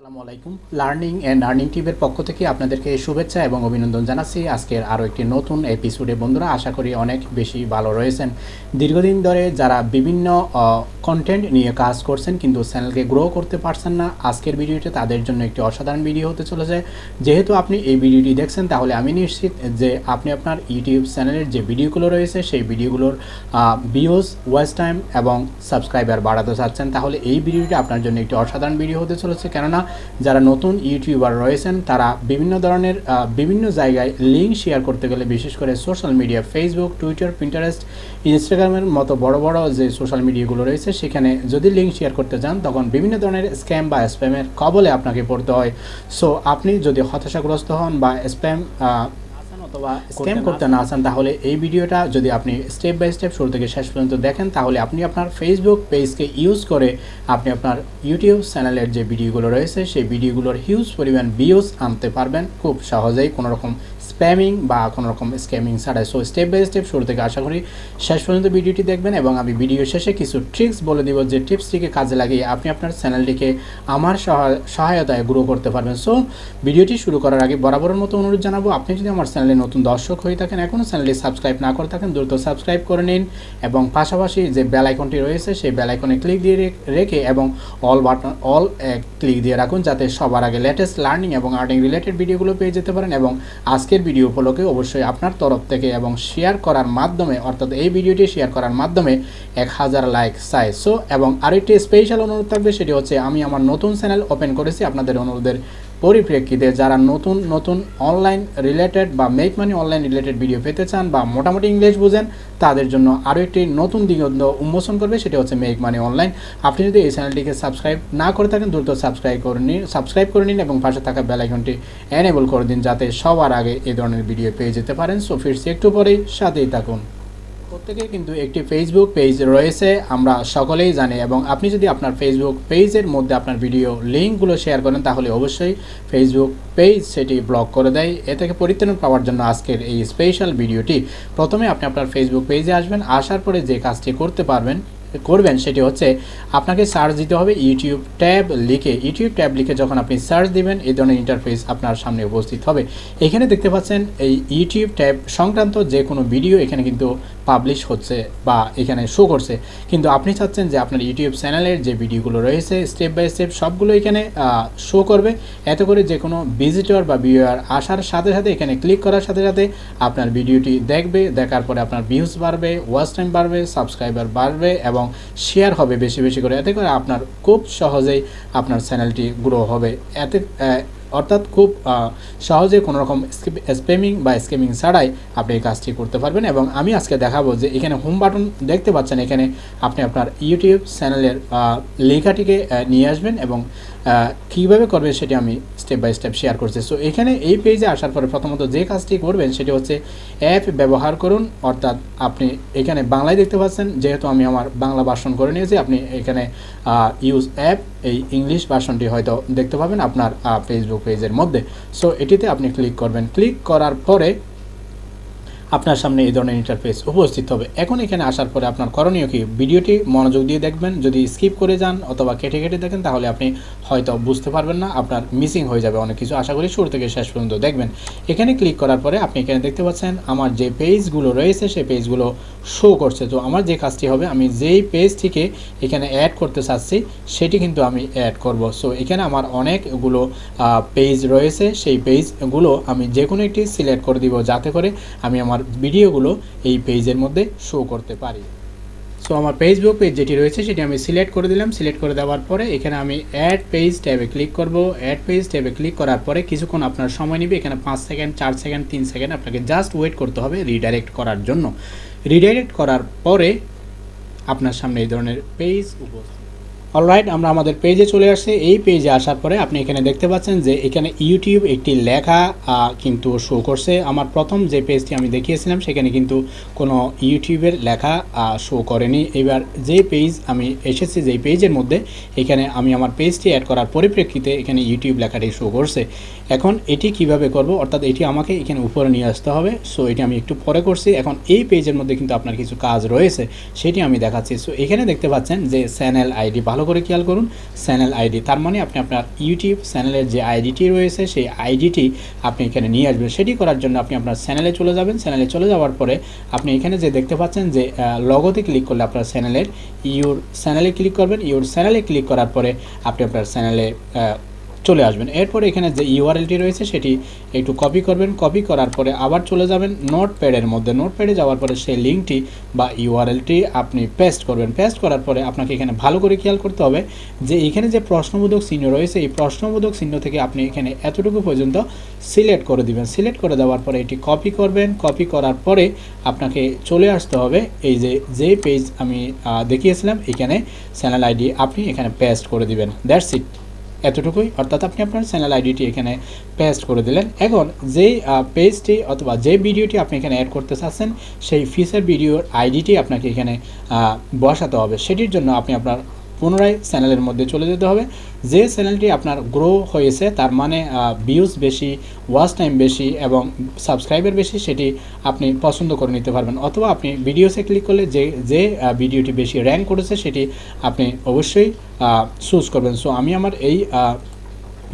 আসসালামু আলাইকুম। Learning and earning টিভের পক্ষ থেকে আপনাদেরকে শুভেচ্ছা এবং অভিনন্দন জানাচ্ছি। আজকের আরও একটি নতুন এপিসোডে বন্ধুরা, আশা করি অনেক বেশি ভালো রয়েছেন। দীর্ঘদিন ধরে যারা বিভিন্ন কন্টেন্ট নিয়ে কাজ করছেন, কিন্তু চ্যানেলকে গ্রো করতে পারছেন না, আজকের ভিডিওটি তাদের জন্য একটি অসাধারণ ভিডিও হতে চলেছে। যেহেতু আপনি এই ভিডিওটি দেখছেন, তাহলে আমি নিশ্চিত যে আপনি আপনার ইউটিউব চ্যানেলের যে ভিডিওগুলো রয়েছে, সেই ভিডিওগুলোর ভিউজ ওয়াচ টাইম এবং সাবস্ক্রাইবার বাড়াতে চাচ্ছেন। তাহলে এই ভিডিওটি আপনার জন্য একটি অসাধারণ ভিডিও হতে চলেছে। কেননা যারা নতুন ইউটিউবার রয়েছেন, তারা বিভিন্ন ধরনের বিভিন্ন জায়গায় লিঙ্ক শেয়ার করতে গেলে বিশেষ করে social media Facebook Twitter Pinterest ইনস্টাগ্রামের মতো বড় বড় যে সোশ্যাল মিডিয়াগুলো রয়েছে, সেখানে যদি লিঙ্ক শেয়ার করতে যান, তখন বিভিন্ন ধরনের স্ক্যাম বা স্প্যামের কবলে আপনাকে পড়তে হয়। সো আপনি যদি হতাশাগ্রস্ত হন বা স্প্যাম অথবা স্ক্যাম করতে না চান তাহলে এই ভিডিওটা যদি আপনি স্টেপ বাই স্টেপ শুরু থেকে শেষ পর্যন্ত দেখেন তাহলে আপনি আপনার ফেসবুক পেজকে ইউজ করে আপনি আপনার ইউটিউব চ্যানেলের যে ভিডিওগুলো রয়েছে সেই ভিডিওগুলোর হিউজ পরিমাণ ভিউজ আনতে পারবেন। খুব সহজেই কোনো রকম স্প্যামিং বা কোনো রকম স্ক্যামিং ছাড়াই। সো স্টেপ বাই স্টেপ শুরু থেকে আশা করি শেষ পর্যন্ত ভিডিওটি দেখবেন এবং আমি ভিডিও শেষে কিছু ট্রিক্স বলে দিব যে টিপসটিকে কাজে লাগিয়ে আপনি আপনার চ্যানেলটিকে আমার সহায়- সহায়তায় গ্রো করতে পারবেন। সো ভিডিওটি শুরু করার আগে বরাবরের মতো অনুরোধ জানাব, আপনি যদি আমার চ্যানেলে নতুন দর্শক হয়ে থাকেন এখনও চ্যানেলটি সাবস্ক্রাইব না করে থাকেন, দ্রুত সাবস্ক্রাইব করে নিন এবং পাশাপাশি যে বেল আইকনটি রয়েছে, সেই বেল আইকনে ক্লিক দিয়ে রেখে এবং অল বাটন অল ক্লিক দিয়ে রাখুন, যাতে সবার আগে লেটেস্ট লার্নিং এবং আর্নিং রিলেটেড ভিডিওগুলো পেয়ে যেতে পারেন এবং আজকের ভিডিও উপলক্ষে অবশ্যই আপনার তরফ থেকে এবং শেয়ার করার মাধ্যমে, অর্থাৎ এই ভিডিওটি শেয়ার করার মাধ্যমে এক হাজার লাইক চাই সো এবং আরেকটি স্পেশাল অনুরোধ থাকবে, সেটি হচ্ছে আমি আমার নতুন চ্যানেল ওপেন করেছি। আপনাদের অনুরোধের পরিপ্রেক্ষিতে যারা নতুন নতুন অনলাইন রিলেটেড বা make money online related video পেতে চান বা মোটামুটি ইংলিশ বুঝেন, তাদের জন্য আরও একটি নতুন দিগন্ত উন্মোচন করবে, সেটা হচ্ছে মেক মানি অনলাইন আপনি যদি এই চ্যানেলটিকে সাবস্ক্রাইব না করে থাকেন, দ্রুত সাবস্ক্রাইব করে নিন সাবস্ক্রাইব করে নিন এবং পাশে থাকা বেল আইকনটি এনেবল করে দিন, যাতে সবার আগে এই ধরনের ভিডিও পেয়ে যেতে পারেন। সো ফিরছি একটু পরেই সাথেই থাকুন। প্রত্যেকের কিন্তু একটি ফেসবুক পেজ রয়েছে, আমরা সকলেই জানি। এবং আপনি যদি আপনার ফেসবুক পেজের মধ্যে আপনার ভিডিও লিঙ্কগুলো শেয়ার করেন, তাহলে অবশ্যই ফেসবুক পেজ সেটি ব্লক করে দেয়। এ থেকে পরিত্রাণ পাওয়ার জন্য আজকের এই স্পেশাল ভিডিওটি প্রথমে আপনি আপনার ফেসবুক পেজে আসবেন, আসার পরে যে কাজটি করতে পারবেন, করবেন সেটি হচ্ছে আপনাকে সার্চ দিতে হবে ইউটিউব ট্যাব লিখে। ইউটিউব ট্যাব লিখে যখন আপনি সার্চ দিবেন এই ধরনের ইন্টারফেস আপনার সামনে উপস্থিত হবে। এখানে দেখতে পাচ্ছেন এই ইউটিউব ট্যাব সংক্রান্ত যে কোনো ভিডিও এখানে কিন্তু পাবলিশ হচ্ছে বা এখানে শো করছে। কিন্তু আপনি চাচ্ছেন যে আপনার ইউটিউব চ্যানেলের যে ভিডিওগুলো রয়েছে স্টেপ বাই স্টেপ সবগুলো এখানে শো করবে। এত করে যে কোনো ভিজিটর বা ভিউয়ার আসার সাথে সাথে এখানে ক্লিক করার সাথে সাথে আপনার ভিডিওটি দেখবে, দেখার পরে আপনার ভিউজ বাড়বে ওয়াচ টাইম বাড়বে সাবস্ক্রাইবার বাড়বে এবং শেয়ার হবে বেশি বেশি করে। এতে করে আপনার খুব সহজেই আপনার চ্যানেলটি গ্রো হবে। এতে অর্থাৎ খুব সহজে কোনো রকম স্প্যামিং বা স্কেমিং ছাড়াই আপনি এই কাজটি করতে পারবেন এবং আমি আজকে দেখাবো যে এখানে হোম বাটন দেখতে পাচ্ছেন, এখানে আপনি আপনার ইউটিউব চ্যানেলের লেখাটিকে নিয়ে আসবেন এবং কীভাবে করবেন সেটি আমি স্টেপ বাই স্টেপ শেয়ার করছি। সো এখানে এই পেজে আসার পরে প্রথমত যে কাজটি করবেন সেটি হচ্ছে অ্যাপ ব্যবহার করুন। অর্থাৎ আপনি এখানে বাংলায় দেখতে পাচ্ছেন, যেহেতু আমি আমার বাংলা ভাষণ করে নিয়েছি, আপনি এখানে ইউজ অ্যাপ এই ইংলিশ ভার্সনটি হয়তো দেখতে পাবেন আপনার ফেসবুক পেজের মধ্যে। সো এটিতে আপনি ক্লিক করবেন। ক্লিক করার পরে আপনার সামনে এই ধরনের ইন্টারফেস উপস্থিত হবে। এখন এখানে আসার পরে আপনার করণীয় কি? ভিডিওটি মনোযোগ দিয়ে দেখবেন। যদি স্কিপ করে যান অথবা কেটে কেটে দেখেন, তাহলে আপনি হয়তো বুঝতে পারবেন না, আপনার মিসিং হয়ে যাবে অনেক কিছু। আশা করি শুরু থেকে শেষ পর্যন্ত দেখবেন। এখানে ক্লিক করার পরে আপনি এখানে দেখতে পাচ্ছেন, আমার যে পেজগুলো রয়েছে, সেই পেজগুলো শো করছে। তো আমার যে কাজটি হবে, আমি যেই পেজটিকে এখানে অ্যাড করতে চাচ্ছি, সেটি কিন্তু আমি অ্যাড করব। সো এখানে আমার অনেকগুলো পেজ রয়েছে। সেই পেজগুলো আমি যে কোনো একটি সিলেক্ট করে দিব, যাতে করে আমি আমার ভিডিওগুলো এই পেজের মধ্যে শো করতে পারি। সো আমার ফেসবুক পেজ যেটি রয়েছে, সেটি আমি সিলেক্ট করে দিলাম। সিলেক্ট করে দেওয়ার পরে এখানে আমি অ্যাড পেজ ট্যাবে ক্লিক করব। অ্যাড পেজ ট্যাবে ক্লিক করার পরে কিছুক্ষণ আপনার সময় নেবে। এখানে পাঁচ সেকেন্ড চার সেকেন্ড তিন সেকেন্ড আপনাকে জাস্ট ওয়েট করতে হবে রিডাইরেক্ট করার জন্য। রিডাইরেক্ট করার পরে আপনার সামনে এই ধরনের পেজ উপস্থিত অলরাইট আমরা আমাদের পেজে চলে আসছি। এই পেজে আসার পরে আপনি এখানে দেখতে পাচ্ছেন যে এখানে ইউটিউব একটি লেখা কিন্তু শো করছে। আমার প্রথম যে পেজটি আমি দেখিয়েছিলাম, সেখানে কিন্তু কোনো ইউটিউবের লেখা শো করেনি। এবার যে পেজ আমি এসেছি যেই পেজের মধ্যে, এখানে আমি আমার পেজটি অ্যাড করার পরিপ্রেক্ষিতে এখানে ইউটিউব লেখাটি শো করছে। এখন এটি কীভাবে করব? অর্থাৎ এটি আমাকে এখানে উপরে নিয়ে আসতে হবে। সো এটি আমি একটু পরে করছি। এখন এই পেজের মধ্যে কিন্তু আপনার কিছু কাজ রয়েছে, সেটি আমি দেখাচ্ছি। সো এখানে দেখতে পাচ্ছেন যে চ্যানেল আইডি ভালো ভালো করে খেয়াল করুন চ্যানেল আইডি তার মানে আপনি আপনার ইউটিউব চ্যানেলের যে আইডিটি রয়েছে, সেই আইডিটি আপনি এখানে নিয়ে আসবেন। সেটি করার জন্য আপনি আপনার চ্যানেলে চলে যাবেন। চ্যানেলে চলে যাওয়ার পরে আপনি এখানে যে দেখতে পাচ্ছেন যে লগতে ক্লিক করলে আপনার চ্যানেলের ইউর চ্যানেলে ক্লিক করবেন। ইউর চ্যানেলে ক্লিক করার পরে আপনি আপনার চ্যানেলে চলে আসবেন। এরপরে এখানে যে ইউআরএলটি রয়েছে সেটি একটু কপি করবেন। কপি করার পরে আবার চলে যাবেন নোট প্যাডের মধ্যে। নোট প্যাডে যাওয়ার পরে সেই লিঙ্কটি বা ইউআরএলটি আপনি পেস্ট করবেন। পেস্ট করার পরে আপনাকে এখানে ভালো করে খেয়াল করতে হবে যে এখানে যে প্রশ্নবোধক চিহ্ন রয়েছে, এই প্রশ্নবোধক চিহ্ন থেকে আপনি এখানে এতটুকু পর্যন্ত সিলেক্ট করে দিবেন। সিলেক্ট করে দেওয়ার পরে এটি কপি করবেন। কপি করার পরে আপনাকে চলে আসতে হবে। এই যে যে পেজ আমি দেখিয়েছিলাম, এখানে চ্যানেল আইডি আপনি এখানে পেস্ট করে দিবেন। দ্যাটস ইট এতটুকুই। অর্থাৎ আপনি আপনার চ্যানেল আইডিটি এখানে পেস্ট করে দিলেন। এখন যেই পেজটি অথবা যে ভিডিওটি আপনি এখানে অ্যাড করতে চাচ্ছেন, সেই ফিচার ভিডিওর আইডিটি আপনাকে এখানে বসাতে হবে। সেটির জন্য আপনি আপনার পুনরায় চ্যানেলের মধ্যে চলে যেতে হবে। যে চ্যানেলটি আপনার গ্রো হয়েছে, তার মানে ভিউজ বেশি ওয়াচ টাইম বেশি এবং সাবস্ক্রাইবার বেশি, সেটি আপনি পছন্দ করে নিতে পারবেন। অথবা আপনি ভিডিওসে ক্লিক করলে যে যে ভিডিওটি বেশি র্যাঙ্ক করেছে, সেটি আপনি অবশ্যই চুজ করবেন। সো আমি আমার এই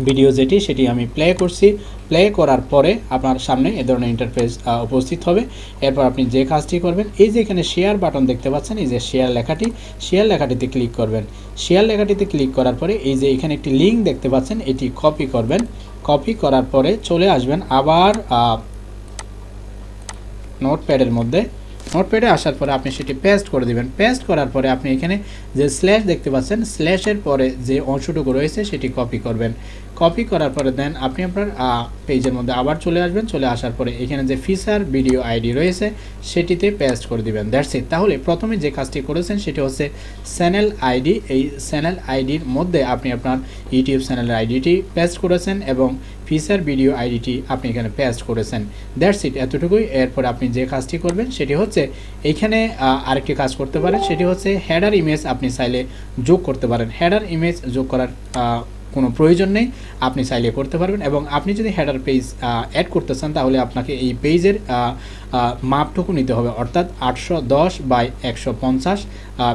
ভিডিও যেটি, সেটি আমি প্লে করছি। প্লে করার পরে আপনার সামনে এ ধরনের ইন্টারফেস উপস্থিত হবে। এরপর আপনি যে কাজটি করবেন, এই যে এখানে শেয়ার বাটন দেখতে পাচ্ছেন, এই যে শেয়ার লেখাটি শেয়ার লেখাটিতে ক্লিক করবেন। শেয়ার লেখাটিতে ক্লিক করার পরে এই যে এখানে একটি লিঙ্ক দেখতে পাচ্ছেন, এটি কপি করবেন। কপি করার পরে চলে আসবেন আবার নোটপ্যাডের মধ্যে। নোটপ্যাডে আসার পরে আপনি সেটি পেস্ট করে দিবেন। পেস্ট করার পরে আপনি এখানে যে স্ল্যাশ দেখতে পাচ্ছেন স্ল্যাশের পরে যে অংশটুকু রয়েছে সেটি কপি করবেন। কপি করার পরে দেন আপনি আপনার পেজের মধ্যে আবার চলে আসবেন। চলে আসার পরে এখানে যে ফিচার ভিডিও আইডি রয়েছে, সেটিতে পেস্ট করে দিবেন। দ্যাটস ইট তাহলে প্রথমে যে কাজটি করেছেন সেটি হচ্ছে চ্যানেল আইডি এই চ্যানেল আইডির মধ্যে আপনি আপনার ইউটিউব চ্যানেলের আইডিটি পেস্ট করেছেন এবং ফিচার ভিডিও আইডিটি আপনি এখানে পেস্ট করেছেন। দ্যাটস ইট এতটুকুই। এরপর আপনি যে কাজটি করবেন, সেটি হচ্ছে এইখানে আরেকটি কাজ করতে পারেন। সেটি হচ্ছে হেডার ইমেজ আপনি চাইলে যোগ করতে পারেন। হেডার ইমেজ যোগ করার কোনো প্রয়োজন নেই, আপনি চাইলে করতে পারবেন এবং আপনি যদি হেডার পেজ অ্যাড করতে চান তাহলে আপনাকে এই পেজের মাপটুকু নিতে হবে। অর্থাৎ আটশো দশ বাই একশো পঞ্চাশ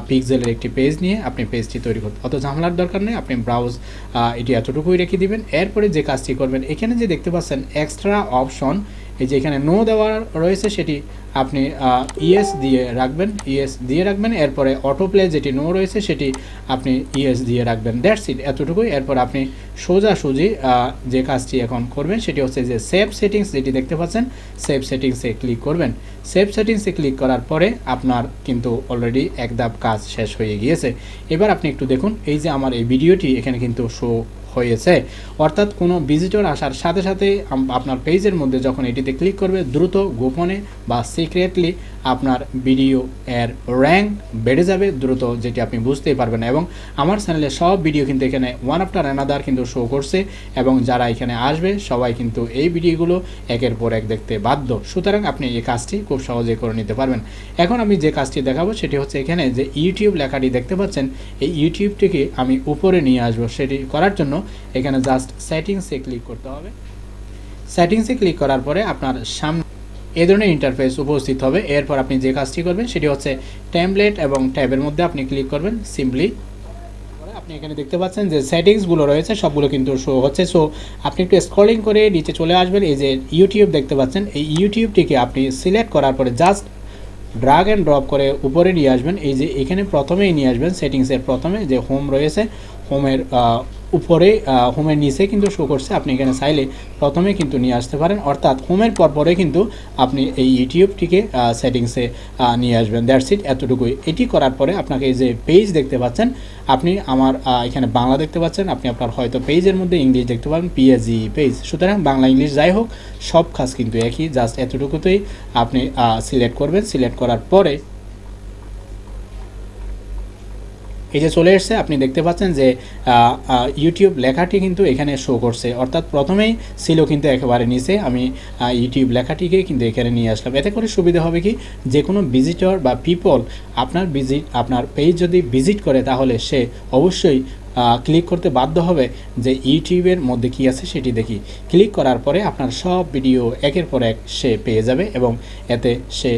পিক্সেলের একটি পেজ নিয়ে আপনি পেজটি তৈরি করতে অত ঝামেলার দরকার নেই, আপনি ব্রাউজ এটি এতটুকুই রেখে দিবেন। এরপরে যে কাজটি করবেন, এখানে যে দেখতে পাচ্ছেন এক্সট্রা অপশন এই যে এখানে নো দেওয়া রয়েছে, সেটি আপনি ইএস দিয়ে রাখবেন ইএস দিয়ে রাখবেন, এরপরে অটো প্লে যেটি নো রয়েছে, সেটি আপনি ইএস দিয়ে রাখবেন। দ্যাটস ইট এতটুকুই। এরপর আপনি সোজাসুজি যে কাজটি এখন করবেন, সেটি হচ্ছে যে সেভ সেটিংস যেটি দেখতে পাচ্ছেন সেভ সেটিংসে ক্লিক করবেন। সেভ সেটিংসে ক্লিক করার পরে আপনার কিন্তু অলরেডি এক ধাপ কাজ শেষ হয়ে গিয়েছে। এবার আপনি একটু দেখুন, এই যে আমার এই ভিডিওটি এখানে কিন্তু শো হয়েছে। অর্থাৎ কোনো ভিজিটর আসার সাথে সাথে আপনার পেজের মধ্যে যখন এটিতে ক্লিক করবে, দ্রুত গোপনে বা সিক্রেটলি আপনার ভিডিও এর র্যাঙ্ক বেড়ে যাবে দ্রুত, যেটি আপনি বুঝতেই পারবেন। এবং আমার চ্যানেলে সব ভিডিও কিন্তু এখানে ওয়ান আফটার অ্যানাদার কিন্তু শো করছে, এবং যারা এখানে আসবে, সবাই কিন্তু এই ভিডিওগুলো একের পর এক দেখতে বাধ্য। সুতরাং আপনি এই কাজটি খুব সহজে করে নিতে পারবেন। এখন আমি যে কাজটি দেখাবো, সেটি হচ্ছে এখানে যে ইউটিউব লেখাটি দেখতে পাচ্ছেন, এই ইউটিউবটিকে আমি উপরে নিয়ে আসব। সেটি করার জন্য এখানে জাস্ট সেটিংসে ক্লিক করতে হবে। সেটিংসে ক্লিক করার পরে আপনার সামনে এ ধরনের ইন্টারফেস উপস্থিত হবে। এরপর আপনি যে কাজটি করবেন সেটি হচ্ছে ট্যাবলেট এবং ট্যাবের মধ্যে আপনি ক্লিক করবেন সিম্পলি আপনি এখানে দেখতে পাচ্ছেন যে সেটিংসগুলো রয়েছে, সবগুলো কিন্তু শো হচ্ছে। সো আপনি একটু স্ক্রলিং করে নিচে চলে আসবেন। এই যে ইউটিউব দেখতে পাচ্ছেন, এই ইউটিউবটিকে আপনি সিলেক্ট করার পরে জাস্ট ড্রাগ অ্যান্ড ড্রপ করে উপরে নিয়ে আসবেন। এই যে এখানে প্রথমেই নিয়ে আসবেন সেটিংসের প্রথমে যে হোম রয়েছে হোমের উপরে হোমের নিচে কিন্তু শো করছে। আপনি এখানে চাইলে প্রথমে কিন্তু নিয়ে আসতে পারেন। অর্থাৎ হোমের পর পরে কিন্তু আপনি এই ইউটিউবটিকে সেটিংসে নিয়ে আসবেন। দ্যাটস ইট এতটুকুই। এটি করার পরে আপনাকে এই যে পেজ দেখতে পাচ্ছেন, আপনি আমার এখানে বাংলা দেখতে পাচ্ছেন। আপনি আপনার হয়তো পেজের মধ্যে ইংলিশ দেখতে পাবেন পিএজি পেজ সুতরাং বাংলা, ইংলিশ যাই হোক, সব কাজ কিন্তু একই। জাস্ট এতটুকুতেই আপনি সিলেক্ট করবেন। সিলেক্ট করার পরে এই যে চলে এসছে, আপনি দেখতে পাচ্ছেন যে ইউটিউব লেখাটি কিন্তু এখানে শো করছে। অর্থাৎ প্রথমেই ছিল কিন্তু একেবারে নিচে। আমি ইউটিউব লেখাটিকে কিন্তু এখানে নিয়ে আসলাম। এতে করে সুবিধা হবে কি? যে কোনো ভিজিটর বা পিপল আপনার ভিজিট আপনার পেজ যদি ভিজিট করে, তাহলে সে অবশ্যই ক্লিক করতে বাধ্য হবে যে ইউটিউবের মধ্যে কি আছে সেটি দেখি। ক্লিক করার পরে আপনার সব ভিডিও একের পর এক সে পেয়ে যাবে এবং এতে সে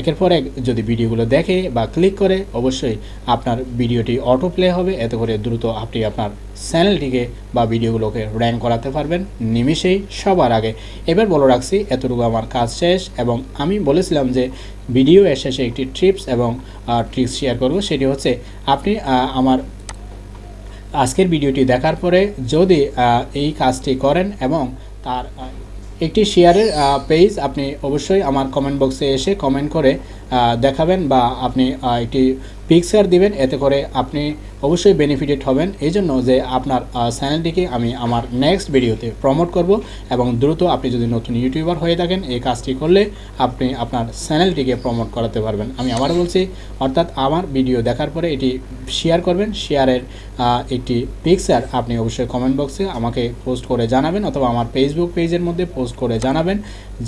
একের পর এক যদি ভিডিওগুলো দেখে বা ক্লিক করে, অবশ্যই আপনার ভিডিওটি অটো প্লে হবে। এতে করে দ্রুত আপনি আপনার চ্যানেলটিকে বা ভিডিওগুলোকে র্যাঙ্ক করাতে পারবেন নিমিষেই সবার আগে। এবার বলে রাখছি, এতটুকু আমার কাজ শেষ এবং আমি বলেছিলাম যে ভিডিও এর শেষে একটি ট্রিপস এবং ট্রিক্স শেয়ার করব। সেটি হচ্ছে আপনি আমার আজকের ভিডিওটি দেখার পরে যদি এই কাজটি করেন এবং তার একটি শেয়ারের পেজ আপনি অবশ্যই আমার কমেন্ট বক্সে এসে কমেন্ট করে দেখাবেন বা আপনি একটি পিকচার দিবেন, এতে করে আপনি অবশ্যই বেনিফিটেড হবেন। এই জন্য যে আপনার চ্যানেলটিকে আমি আমার নেক্সট ভিডিওতে প্রমোট করব এবং দ্রুত আপনি যদি নতুন ইউটিউবার হয়ে থাকেন, এই কাজটি করলে আপনি আপনার চ্যানেলটিকে প্রমোট করাতে পারবেন। আমি আবার বলছি, অর্থাৎ আমার ভিডিও দেখার পরে এটি শেয়ার করবেন। শেয়ারের একটি পিকচার আপনি অবশ্যই কমেন্ট বক্সে আমাকে পোস্ট করে জানাবেন অথবা আমার ফেসবুক পেজের মধ্যে পোস্ট করে জানাবেন।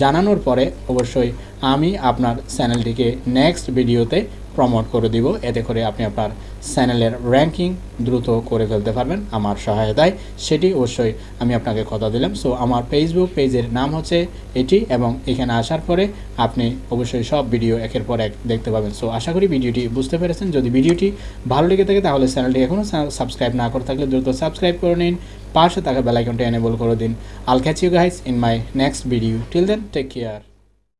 জানানোর পরে অবশ্যই আমি আপনার চ্যানেলটিকে নেক্সট ভিডিওতে প্রমোট করে দিব। এতে করে আপনি আপনার চ্যানেলের র্যাঙ্কিং দ্রুত করে ফেলতে পারবেন। আমার সহায়তায় সেটি অবশ্যই আমি আপনাকে কথা দিলাম। সো আমার ফেসবুক পেজের নাম হচ্ছে এটি এবং এখানে আসার পরে আপনি অবশ্যই সব ভিডিও একের পর এক দেখতে পাবেন। সো আশা করি ভিডিওটি বুঝতে পেরেছেন। যদি ভিডিওটি ভালো লেগে থাকে তাহলে চ্যানেলটি এখনও সাবস্ক্রাইব না করে থাকলে দ্রুত সাবস্ক্রাইব করে নিন। পাশে থাকা বেলাইকনটি এনেবল করে দিন। I'll catch you guys in my next video till then take care